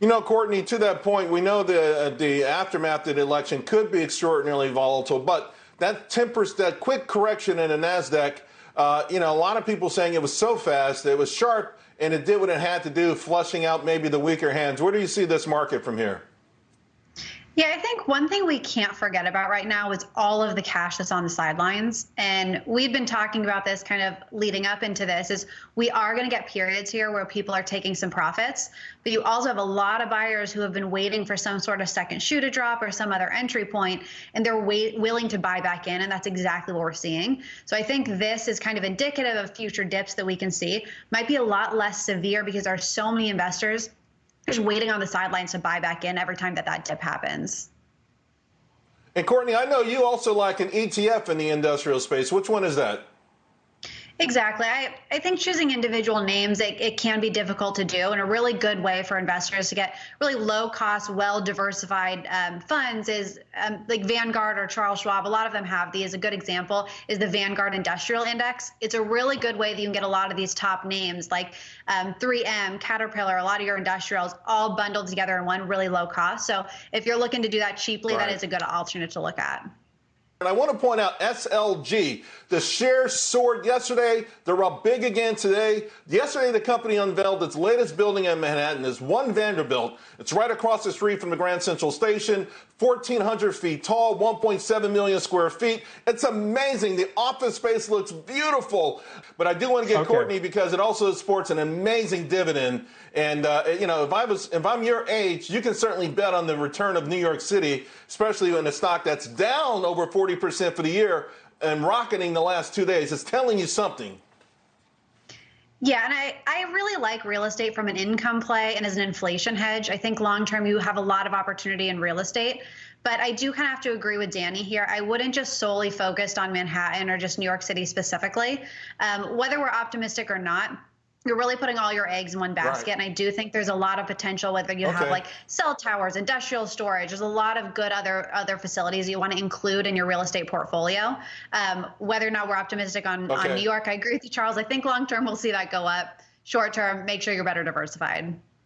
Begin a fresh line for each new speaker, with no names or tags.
You know, Courtney, to that point, we know the uh, the aftermath of the election could be extraordinarily volatile, but that tempers that quick correction in the Nasdaq. Uh, you know, a lot of people saying it was so fast, it was sharp, and it did what it had to do, flushing out maybe the weaker hands. Where do you see this market from here?
Yeah, I think one thing we can't forget about right now is all of the cash that's on the sidelines. And we've been talking about this kind of leading up into this is we are going to get periods here where people are taking some profits, but you also have a lot of buyers who have been waiting for some sort of second shoe to drop or some other entry point, and they're wait, willing to buy back in. And that's exactly what we're seeing. So I think this is kind of indicative of future dips that we can see. Might be a lot less severe because there are so many investors just waiting on the sidelines to buy back in every time that that dip happens.
And Courtney, I know you also like an ETF in the industrial space. Which one is that?
Exactly. I, I think choosing individual names, it, it can be difficult to do. And a really good way for investors to get really low cost, well diversified um, funds is um, like Vanguard or Charles Schwab. A lot of them have these. A good example is the Vanguard Industrial Index. It's a really good way that you can get a lot of these top names like um, 3M, Caterpillar, a lot of your industrials all bundled together in one really low cost. So if you're looking to do that cheaply, right. that is a good alternate to look at.
And I want to point out SLG. The shares soared yesterday. They're up big again today. Yesterday, the company unveiled its latest building in Manhattan is One Vanderbilt. It's right across the street from the Grand Central Station, 1,400 feet tall, 1.7 million square feet. It's amazing. The office space looks beautiful. But I do want to get okay. Courtney because it also sports an amazing dividend. And uh, you know, if I was, if I'm your age, you can certainly bet on the return of New York City, especially in a stock that's down over 40% for the year and rocketing the last two days. It's telling you something.
Yeah, and I, I really like real estate from an income play and as an inflation hedge. I think long term you have a lot of opportunity in real estate. But I do kind of have to agree with Danny here. I wouldn't just solely focus on Manhattan or just New York City specifically. Um, whether we're optimistic or not, you're really putting all your eggs in one basket. Right. And I do think there's a lot of potential, whether you okay. have like cell towers, industrial storage, there's a lot of good other other facilities you want to include in your real estate portfolio. Um, whether or not we're optimistic on, okay. on New York, I agree with you, Charles. I think long term we'll see that go up. Short term, make sure you're better diversified.